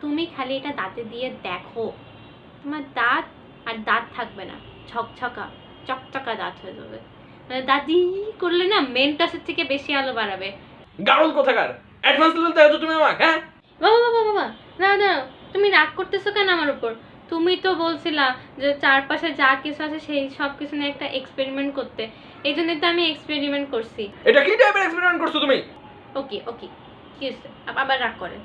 তুমি খালি এটা দাঁতে দিয়ে দেখো। তোমার দাঁত আর দাঁত থাকবে না। ছকছকা চকচকা দাঁত হয়ে যাবে। মানে দাদি করলে না মেন মেন্টাসের থেকে বেশি আলো বাড়াবে। গারল কোথাকার? অ্যাডভান্স লেভেল তাই তো তুমি আমাকে হ্যাঁ? বাবা বাবা বাবা না না তুমি রাগ করতেছো কেন আমার উপর? তুমি তো বলছিলা যে চারপাশে যা কিছু আছে সেই সব কিছু নিয়ে একটা এক্সপেরিমেন্ট করতে। এই জন্যই তো আমি এক্সপেরিমেন্ট করছি। এটা কি টাইপের এক্সপেরিমেন্ট করছ তুমি? ওকে ওকে কি আবার রাগ করে।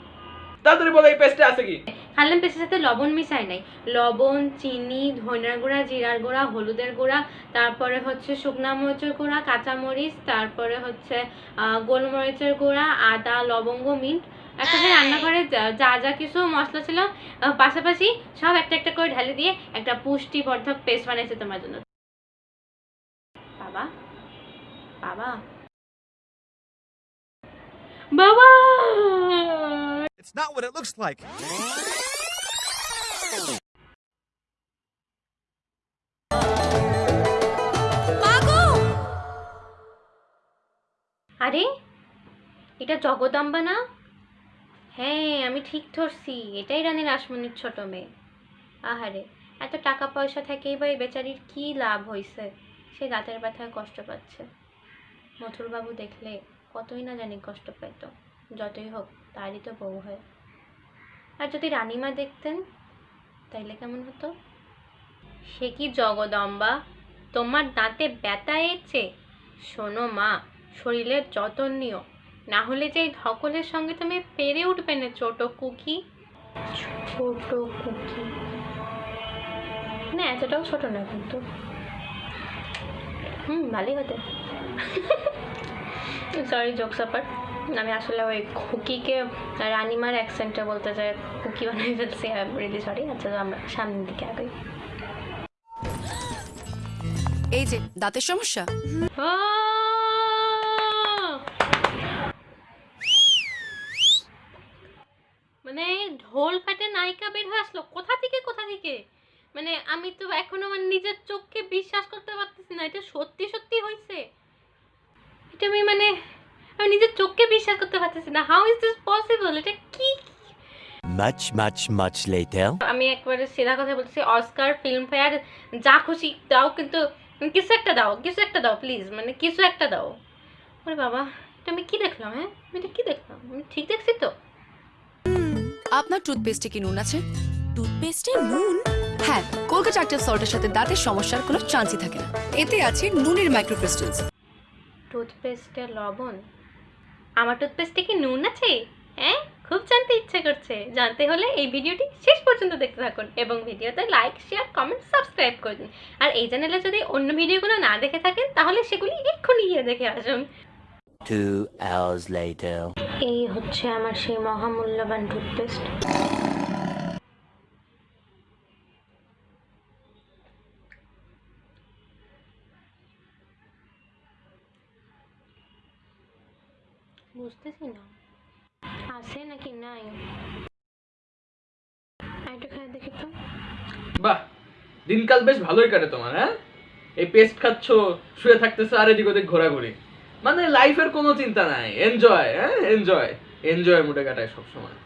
তাড়াতাড়ি বলো, এই পেস্টে আছে কি? খাল্লাম পেস্টের সাথে লবণ মিশাই নাই। লবণ, চিনি, ধনিয়ার গুঁড়া, জিরার গুঁড়া, হলুদের গুঁড়া, তারপরে হচ্ছে শুকনা মরিচের গুঁড়া, কাঁচামরিচ, তারপরে হচ্ছে গোলমরিচের গুঁড়া, আদা, লবঙ্গ, মিন্ট। একসাথে রান্নাঘরে যা- যা কিছু মশলা ছিল পাশাপাশি সব একটা একটা করে ঢালে দিয়ে একটা পুষ্টিবর্ধক পেস্ট বানাইছে তোমার জন্য। বাবা বাবা। বাবা! It's not what it looks like. আরে এটা জগদম্বা না? হ্যাঁ আমি ঠিক ধরছি। এটাই রানী রাসমণির ছোট মেয়ে। আহারে এত টাকা পয়সা থেকেই বা এই বেচারির কি লাভ হইছে? সে দাঁতের ব্যথায় কষ্ট পাচ্ছে। মথুরবাবু দেখলে কতই না জানি কষ্ট পেত যতই হোক তারই তো বউ হয়। আর যদি রানীমা দেখতেন তাইলে কেমন হতো? সে কি জগদম্বা? তোমার দাঁতে ব্যথা এসে শোনো মা শরীরের যত্ন নিও। না হলে যে এই ধকলের সঙ্গে তুমি পেরে উঠবে না ছোট কুকি। ছোট কুকি? না এতটাও ছোট না কিন্তু। হুম ভালোই হতে। সরি জোক সাপার আমি আসলে ওই খুকিকে রানিমার অ্যাকসেন্টে বলতে চাই খুকি বানিয়ে ফেলছি রিলি সরি আচ্ছা আমরা সামনের দিকে আগাই। এই যে দাঁতের সমস্যা? মানে ঢোল ফাটে নায়িকা বের হয়ে আসলো কোথা থেকে কোথা থেকে? মানে আমি তো এখনও মানে নিজের চোখকে বিশ্বাস করতে পারতেছি না এটা সত্যি সত্যি হয়েছে এটা আমি মানে আমি নিজের চোখকে বিশ্বাস করতে পারতেছি না। হাউ ইজ দিস পসিবল এটা কি? Much, much, much later. আমি একবারে সিধা কথা বলছি অস্কার ফিল্ম ফেয়ার যা খুশি দাও কিন্তু কিছু একটা দাও কিছু একটা দাও প্লিজ মানে কিছু একটা দাও। ওরে বাবা এটা আমি কি দেখলাম হ্যাঁ? আমি এটা কি দেখলাম? আমি ঠিক দেখছি তো? আপনার টুথপেস্টে কি নুন আছে? টুথপেস্টে নুন? হ্যাঁ কলকাতা অ্যাক্টিভ সল্টের সাথে দাঁতের সমস্যার কোনো চান্সই থাকে না। এতে আছে নুনের মাইক্রোক্রিস্টালস টুথপেস্টে লবণ? আমার টুথপেস্টে কি নুন আছে? হ্যাঁ খুব জানতে ইচ্ছে করছে। জানতে হলে এই ভিডিওটি শেষ পর্যন্ত দেখতে থাকুন এবং ভিডিওতে লাইক শেয়ার কমেন্ট সাবস্ক্রাইব করে দিন। আর এই চ্যানেলে যদি অন্য ভিডিওগুলো না দেখে থাকেন তাহলে সেগুলি এক্ষুনি গিয়ে দেখে আসুন। Two hours later. এই হচ্ছে আমার সেই মহামূল্যবান টুথপেস্ট বুঝতেছি না। আছে নাকি নাই? একটু খেয়ে দেখি তো। বাহ দিনকাল বেশ ভালোই কাটে তোমার হ্যাঁ? এই পেস্ট খাচ্ছ শুয়ে থাকতেছো আর এদিক ওদিক ঘোরাঘুরি। মানে লাইফের কোনো চিন্তা নাই এনজয় হ্যাঁ? এনজয় এনজয় মুডে কাটায় সবসময়।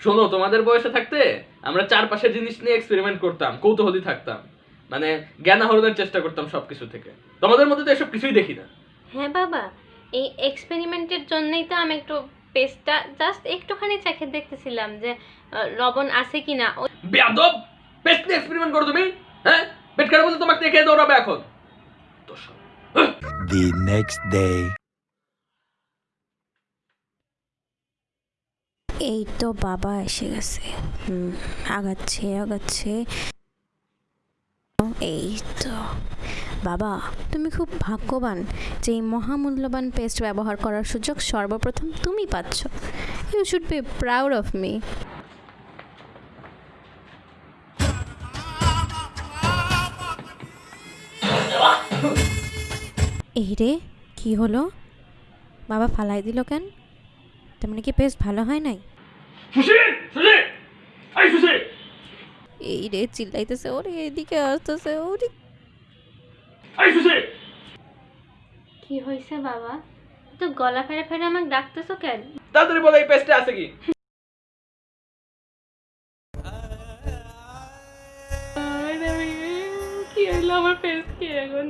শোনো তোমাদের বয়সে থাকতে আমরা চারপাশের জিনিস নিয়ে এক্সপেরিমেন্ট করতাম কৌতূহলী থাকতাম। মানে জ্ঞান আহরণের চেষ্টা করতাম সবকিছু থেকে। তোমাদের মধ্যে তো এসব কিছুই দেখি না। হ্যাঁ বাবা এই এক্সপেরিমেন্টের জন্যই তো আমি একটু পেস্টটা জাস্ট একটুখানি চেখে দেখতেছিলাম যে লবণ আছে কিনা। ও বেয়াদব! পেস্ট নিয়ে এক্সপেরিমেন্ট করো তুমি হ্যাঁ? পেট খারাপ হলে তোমাকে দেখে দৌড়াবে এখন। The next day. এই তো বাবা এসে গেছে। হুম আগাচ্ছে আগাচ্ছে। এই তো। বাবা তুমি খুব ভাগ্যবান যে এই মহামূল্যবান পেস্ট ব্যবহার করার সুযোগ সর্বপ্রথম তুমি পাচ্ছ। You should be proud of me এই রে কি হলো? বাবা ফালাই দিল কেন? তার মানে কি পেস্ট ভালো হয় নাই? এই রে চিল্লাইতেছে ওরে এদিকে আসতেছে ওরে কি হয়েছে বাবা? তো গলা ফেরে ফেরে আমাকে ডাকতেছো কেন? তাড়াতাড়ি বলো এই পেস্টে আছে কি? কি আমার পেস্ট কি? এখন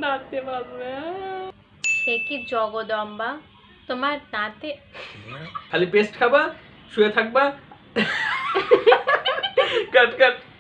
কি জগদম্বা? তোমার দাঁতে খালি পেস্ট খাবা শুয়ে থাকবা। কাট কাট।